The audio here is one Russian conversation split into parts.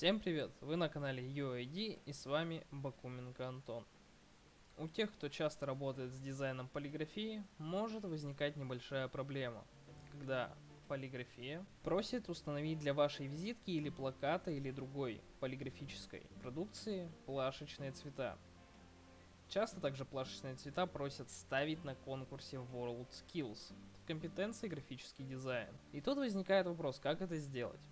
Всем привет! Вы на канале UID и с вами Бакуменко Антон. У тех, кто часто работает с дизайном полиграфии, может возникать небольшая проблема, когда полиграфия просит установить для вашей визитки или плаката или другой полиграфической продукции плашечные цвета. Часто также плашечные цвета просят ставить на конкурсе World Skills в компетенции графический дизайн. И тут возникает вопрос, как это сделать.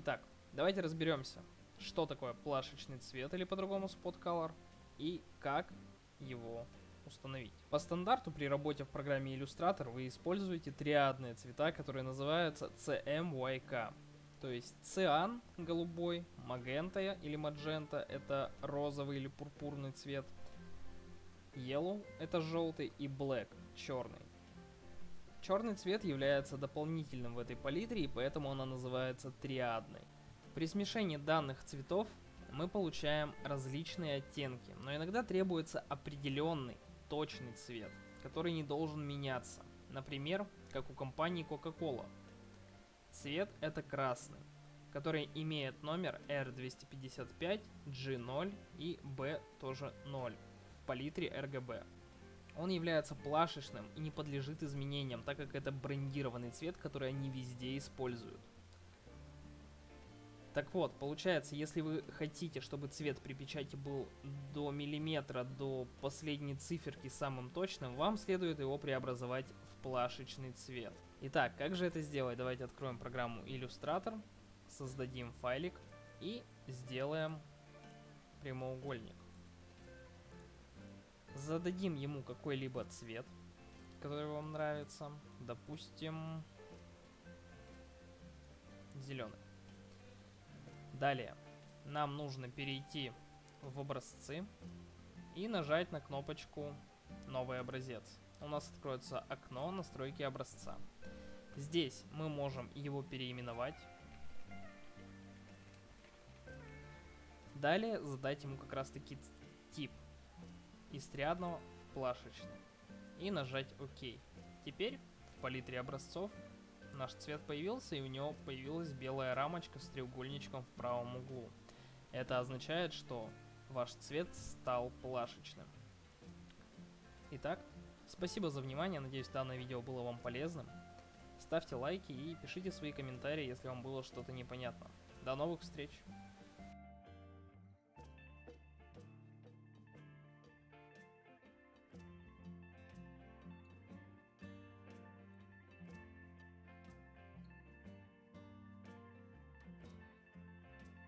Итак, давайте разберемся, что такое плашечный цвет или по-другому spot color и как его установить. По стандарту при работе в программе Illustrator вы используете триадные цвета, которые называются CMYK. То есть циан голубой, магента или маджента это розовый или пурпурный цвет, yellow это желтый и black черный. Черный цвет является дополнительным в этой палитре, и поэтому она называется триадной. При смешении данных цветов мы получаем различные оттенки, но иногда требуется определенный, точный цвет, который не должен меняться. Например, как у компании Coca-Cola. Цвет это красный, который имеет номер R255, G0 и B тоже 0 в палитре RGB. Он является плашечным и не подлежит изменениям, так как это брендированный цвет, который они везде используют. Так вот, получается, если вы хотите, чтобы цвет при печати был до миллиметра, до последней циферки самым точным, вам следует его преобразовать в плашечный цвет. Итак, как же это сделать? Давайте откроем программу Illustrator, создадим файлик и сделаем прямоугольник зададим ему какой-либо цвет, который вам нравится. Допустим, зеленый. Далее, нам нужно перейти в образцы и нажать на кнопочку «Новый образец». У нас откроется окно настройки образца. Здесь мы можем его переименовать. Далее задать ему как раз таки тип из триадного в плашечный и нажать ОК. Теперь в палитре образцов наш цвет появился и у него появилась белая рамочка с треугольничком в правом углу. Это означает, что ваш цвет стал плашечным. Итак, спасибо за внимание, надеюсь данное видео было вам полезным. Ставьте лайки и пишите свои комментарии, если вам было что-то непонятно. До новых встреч!